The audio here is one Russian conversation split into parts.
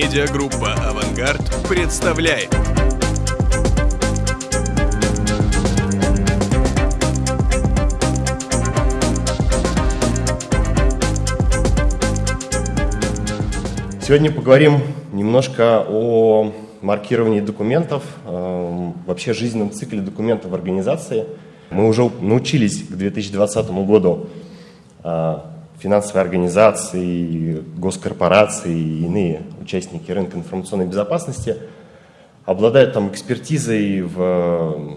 Медиагруппа «Авангард» представляет. Сегодня поговорим немножко о маркировании документов, э, вообще жизненном цикле документов в организации. Мы уже научились к 2020 году э, финансовые организации, госкорпорации и иные участники рынка информационной безопасности обладают там экспертизой в,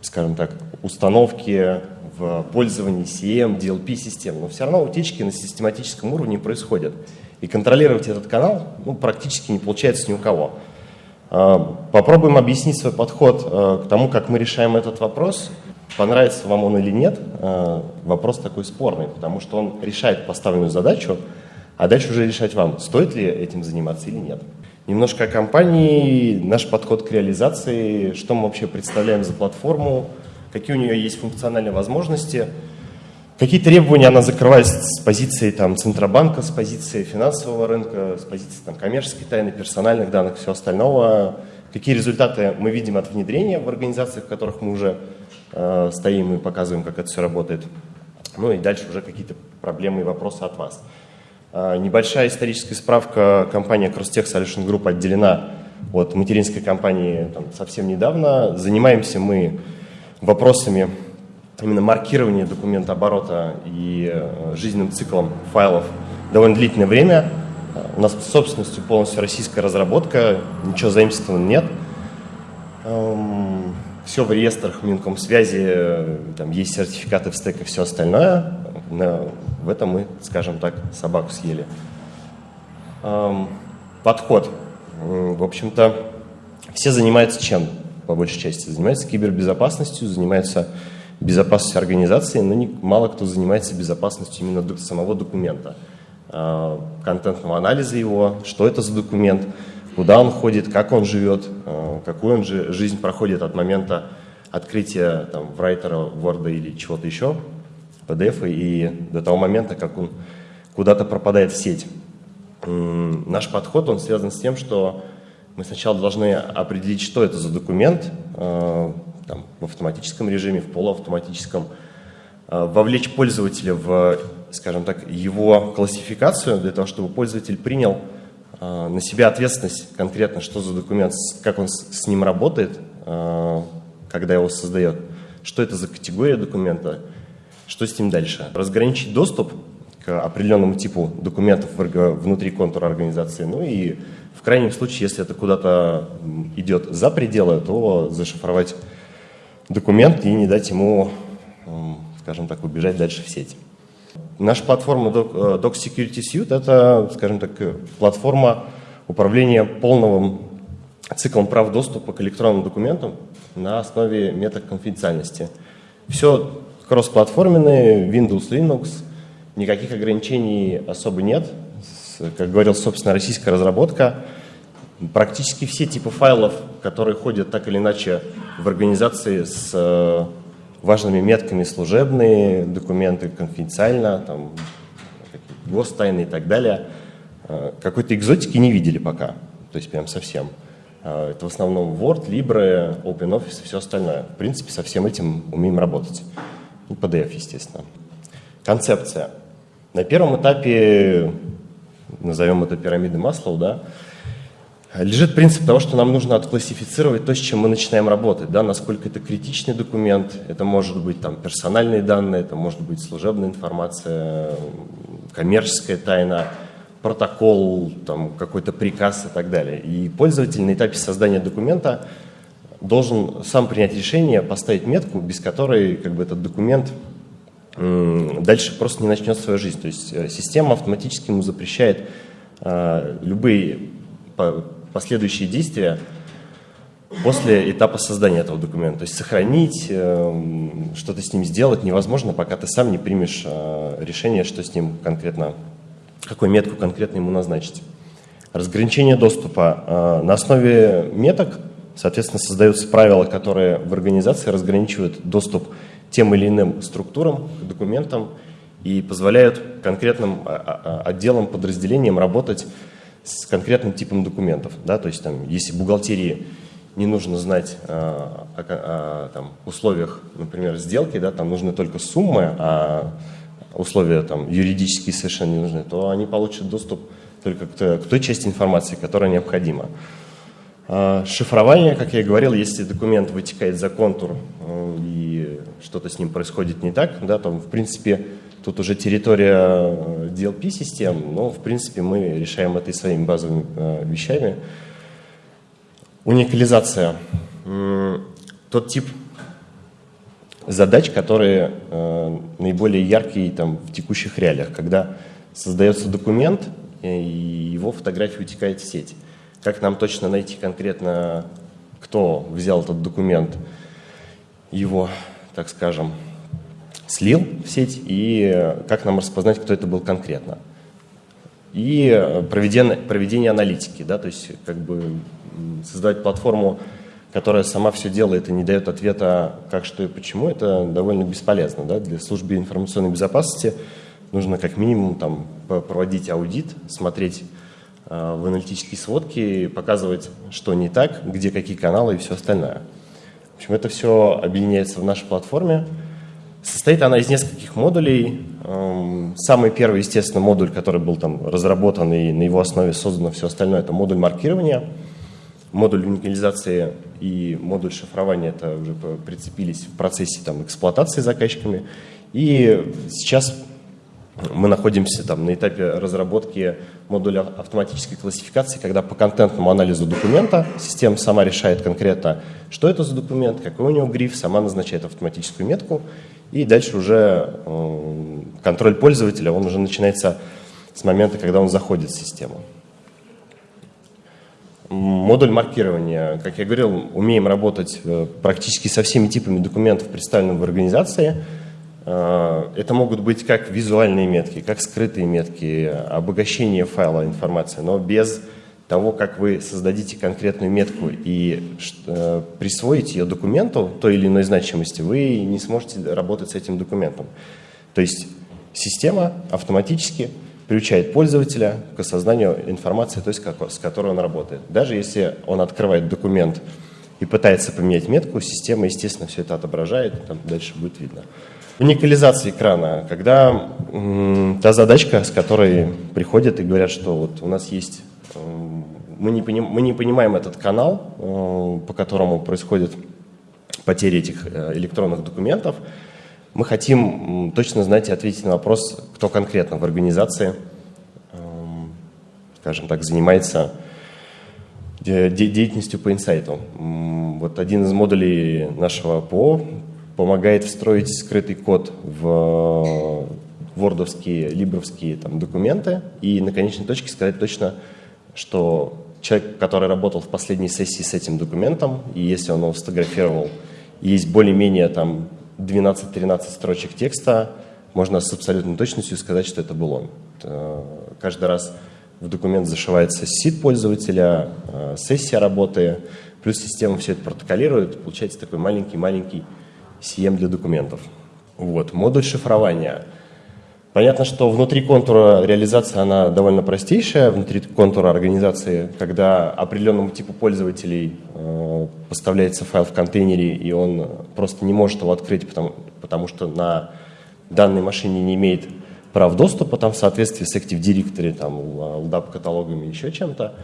скажем так, установке, в пользовании CM, DLP-систем, но все равно утечки на систематическом уровне происходят. И контролировать этот канал ну, практически не получается ни у кого. А, попробуем объяснить свой подход э, к тому, как мы решаем этот вопрос Понравится вам он или нет, э, вопрос такой спорный, потому что он решает поставленную задачу, а дальше уже решать вам, стоит ли этим заниматься или нет. Немножко о компании, наш подход к реализации, что мы вообще представляем за платформу, какие у нее есть функциональные возможности, какие требования она закрывает с позиции там, Центробанка, с позиции финансового рынка, с позиции там, коммерческой тайны, персональных данных, все остального, какие результаты мы видим от внедрения в организациях, в которых мы уже стоим и показываем, как это все работает. Ну и дальше уже какие-то проблемы и вопросы от вас. Э, небольшая историческая справка. Компания Crosstech Solution Group отделена от материнской компании там, совсем недавно. Занимаемся мы вопросами именно маркирования документа оборота и э, жизненным циклом файлов довольно длительное время. У нас собственностью полностью российская разработка, ничего заимствованного нет. Все в реестрах Минкомсвязи, там есть сертификаты в стек и все остальное. Но в этом мы, скажем так, собаку съели. Подход. В общем-то, все занимаются чем, по большей части? Занимаются кибербезопасностью, занимаются безопасностью организации, но мало кто занимается безопасностью именно самого документа, а, контентного анализа его, что это за документ – куда он ходит, как он живет, э, какую он же жизнь проходит от момента открытия там, в райтера, Word или чего-то еще, PDF, и до того момента, как он куда-то пропадает в сеть. Наш подход, он связан с тем, что мы сначала должны определить, что это за документ, э, там, в автоматическом режиме, в полуавтоматическом, э, вовлечь пользователя в, скажем так, его классификацию, для того, чтобы пользователь принял на себя ответственность конкретно, что за документ, как он с ним работает, а, когда его создает, что это за категория документа, что с ним дальше. Разграничить доступ к определенному типу документов внутри контура организации, ну и в крайнем случае, если это куда-то идет за пределы, то зашифровать документ и не дать ему, скажем так, убежать дальше в сеть. Наша платформа Doc э, Security Suite – это, скажем так, платформа управления полным циклом прав доступа к электронным документам на основе метод конфиденциальности. Все кроссплатформенные, Windows, Linux, никаких ограничений особо нет. Как говорил, собственно, российская разработка. Практически все типы файлов, которые ходят так или иначе в организации с э, важными метками служебные документы, конфиденциально, там, гостайны и так далее. А, какой-то экзотики не видели пока, то есть прям совсем. А, это в основном Word, Libre, OpenOffice и все остальное. В принципе, со всем этим умеем работать. И PDF, естественно. Концепция. На первом этапе, назовем это пирамидой Маслоу, да, лежит принцип того, что нам нужно отклассифицировать то, с чем мы начинаем работать, да, насколько это критичный документ, это может быть там персональные данные, это может быть служебная информация, коммерческая тайна, протокол, там, какой-то приказ и так далее. И пользователь на этапе создания документа должен сам принять решение, поставить метку, без которой как бы, этот документ дальше просто не начнет свою жизнь. То есть э, система автоматически ему запрещает э, любые последующие действия после этапа создания этого документа. То есть сохранить, э, что-то с ним сделать невозможно, пока ты сам не примешь э, решение, что с ним конкретно, какую метку конкретно ему назначить. Разграничение доступа. Э, на основе меток, соответственно, создаются правила, которые в организации разграничивают доступ тем или иным структурам, документам и позволяют конкретным отделам, подразделениям работать с конкретным типом документов. Да? То есть там, если бухгалтерии не нужно знать а, о, о, там, условиях, например, сделки, да, там нужны только суммы, а условия там, юридические совершенно не нужны, то они получат доступ только к, к той части информации, которая необходима. А, шифрование, как я и говорил, если документ вытекает за контур э, и что-то с ним происходит не так, да, то в принципе тут уже территория DLP-систем, но в принципе мы решаем это и своими базовыми э, вещами. Уникализация. Тот тип задач, которые э, наиболее яркие там, в текущих реалиях, когда создается документ, и его фотография утекает в сеть. Как нам точно найти конкретно, кто взял этот документ, его, так скажем, слил в сеть, и как нам распознать, кто это был конкретно. И проведение, проведение аналитики, да, то есть как бы создавать платформу, которая сама все делает и не дает ответа, как, что и почему, это довольно бесполезно. Да? Для службы информационной безопасности нужно как минимум там, проводить аудит, смотреть Э, в аналитические сводки, показывать, что не так, где какие каналы и все остальное. В общем, это все объединяется в нашей платформе. Состоит она из нескольких модулей. Эм, самый первый, естественно, модуль, который был там разработан и на его основе создано все остальное, это модуль маркирования. Модуль уникализации и модуль шифрования это уже прицепились в процессе там, эксплуатации заказчиками. И сейчас мы находимся там, на этапе разработки модуля автоматической классификации, когда по контентному анализу документа система сама решает конкретно, что это за документ, какой у него гриф, сама назначает автоматическую метку, и дальше уже контроль пользователя, он уже начинается с момента, когда он заходит в систему. Модуль маркирования. Как я говорил, умеем работать э, практически со всеми типами документов, представленных в организации – это могут быть как визуальные метки, как скрытые метки, обогащение файла информации, но без того, как вы создадите конкретную метку и э, присвоите ее документу той или иной значимости, вы не сможете работать с этим документом. То есть система автоматически приучает пользователя к осознанию информации, то есть с которой он работает. Даже если он открывает документ и пытается поменять метку, система, естественно, все это отображает, там дальше будет видно. Уникализация экрана, когда та задачка, с которой приходят и говорят, что вот у нас есть, мы не, поним, мы не понимаем этот канал, э, по которому происходит потеря этих э, электронных документов, мы хотим точно знать и ответить на вопрос, кто конкретно в организации, скажем так, занимается деятельностью по инсайту. Вот один из модулей нашего ПО помогает встроить скрытый код в вордовские, либровские там, документы и на конечной точке сказать точно, что человек, который работал в последней сессии с этим документом, и если он его сфотографировал, есть более-менее там 12-13 строчек текста, можно с абсолютной точностью сказать, что это был он. Каждый раз в документ зашивается сид пользователя, э, сессия работы, плюс система все это протоколирует, получается такой маленький-маленький CM для документов. Вот. Модуль шифрования. Понятно, что внутри контура реализация она довольно простейшая, внутри контура организации, когда определенному типу пользователей э, поставляется файл в контейнере, и он просто не может его открыть, потому, потому что на данной машине не имеет прав доступа там, в соответствии с Active Directory, там, LDAP каталогами, еще чем-то.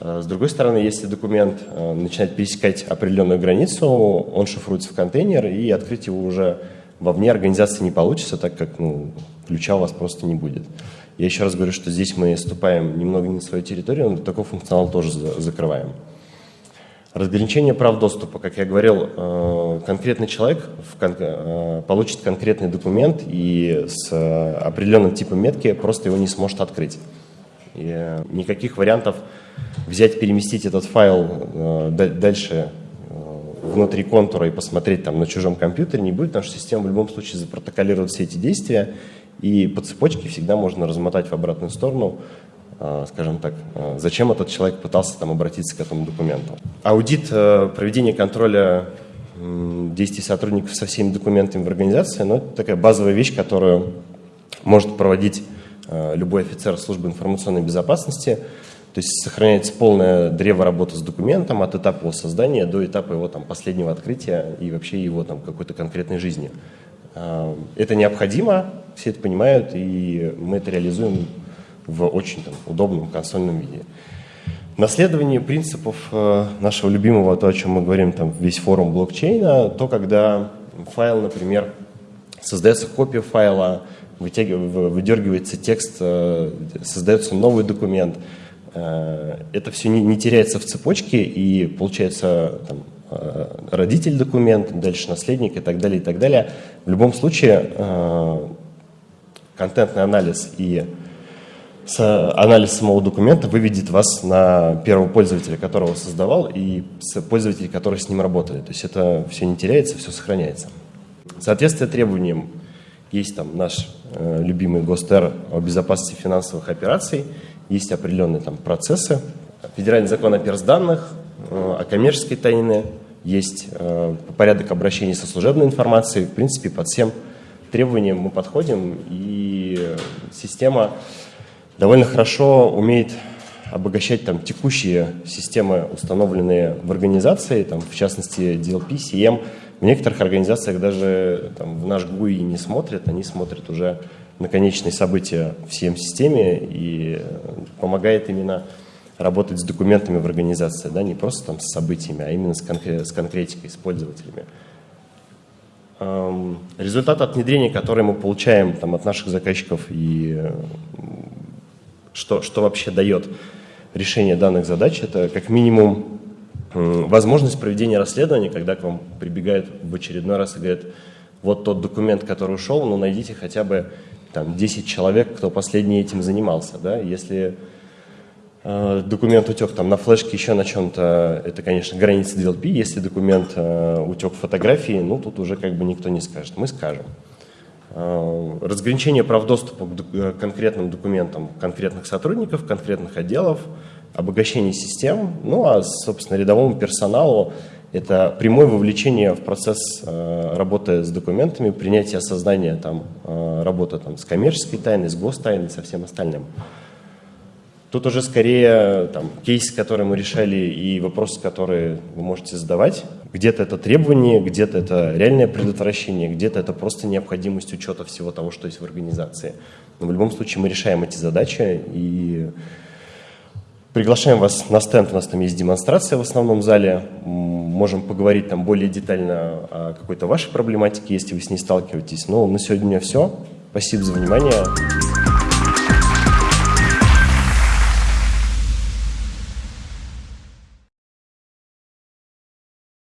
Э, с другой стороны, если документ э, начинает пересекать определенную границу, он шифруется в контейнер, и открыть его уже вовне организации не получится, так как ну, ключа у вас просто не будет. Я еще раз говорю, что здесь мы ступаем немного не на свою территорию, но такой функционал тоже закрываем. Разграничение прав доступа. Как я говорил, э, конкретный человек получит конкретный документ и с определенным типом метки просто его не сможет открыть. И никаких вариантов взять, переместить этот файл э, дальше э, внутри контура и посмотреть там на чужом компьютере не будет, потому что система в любом случае запротоколирует все эти действия, и по цепочке всегда можно размотать в обратную сторону, э, скажем так, зачем этот человек пытался там обратиться к этому документу. Аудит проведения контроля действий сотрудников со всеми документами в организации, ну, это такая базовая вещь, которую может проводить любой офицер службы информационной безопасности – То есть сохраняется полное древо работы с документом от этапа его создания до этапа его там, последнего открытия и вообще его там, какой-то конкретной жизни. Это необходимо, все это понимают, и мы это реализуем в очень там, удобном консольном виде. Наследование принципов э, нашего любимого, то, о чем мы говорим, там, весь форум блокчейна, то, когда файл, например, создается копия файла, выдергивается текст, э, создается новый документ. Э, это все не теряется в цепочке, и получается там, родитель документ, дальше наследник и так далее, и так далее. В любом случае, контентный анализ и анализ самого документа выведет вас на первого пользователя, которого создавал, и пользователей, которые с ним работали. То есть это все не теряется, все сохраняется. Соответствие требованиям есть там наш э, любимый ГОСТЕР о безопасности финансовых операций, есть определенные там процессы, федеральный закон о персданных, э, о коммерческой тайне, есть э, порядок обращения со служебной информацией. В принципе, под всем требованиям мы подходим, и система довольно хорошо умеет обогащать там текущие системы, установленные в организации, там, в частности DLP, CM. В некоторых организациях даже там, в наш GUI не смотрят, они смотрят уже на конечные события в CM-системе и помогает именно работать с документами в организации, да, не просто там с событиями, а именно с, конкре с конкретикой, с пользователями. Эм, результат от внедрения, который мы получаем там, от наших заказчиков и что, что вообще дает решение данных задач, это как минимум возможность проведения расследования, когда к вам прибегают в очередной раз и говорят, вот тот документ, который ушел, ну найдите хотя бы там 10 человек, кто последний этим занимался. Да? Если э, документ утек там на флешке, еще на чем-то, это, конечно, граница DLP. Если документ э, утек в фотографии, ну тут уже как бы никто не скажет. Мы скажем. Э, разграничение прав доступа к э, конкретным документам конкретных сотрудников, конкретных отделов, обогащение систем, ну а, собственно, рядовому персоналу это прямое вовлечение в процесс э, работы с документами, принятие осознания там, работы там, с коммерческой тайной, с гостайной, со всем остальным. Тут уже скорее там, кейсы, которые мы решали, и вопросы, которые вы можете задавать. Где-то это требование, где-то это реальное предотвращение, где-то это просто необходимость учета всего того, что есть в организации. Но в любом случае мы решаем эти задачи и приглашаем вас на стенд. У нас там есть демонстрация в основном зале. Можем поговорить там более детально о какой-то вашей проблематике, если вы с ней сталкиваетесь. Но на сегодня у меня все. Спасибо за внимание.